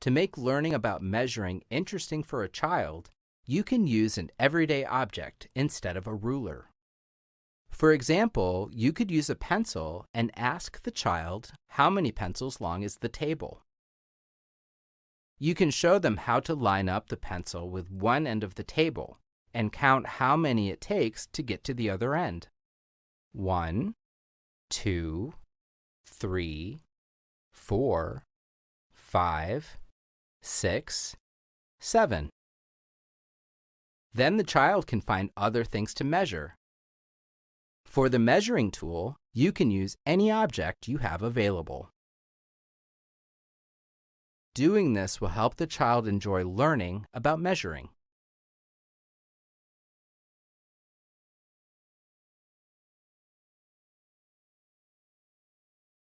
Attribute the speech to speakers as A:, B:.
A: To make learning about measuring interesting for a child, you can use an everyday object instead of a ruler. For example, you could use a pencil and ask the child how many pencils long is the table. You can show them how to line up the pencil with one end of the table and count how many it takes to get to the other end. One, two, three, four, five, six, seven. Then the child can find other things to measure for the measuring tool, you can use any object you have available. Doing this will help the child enjoy learning about measuring.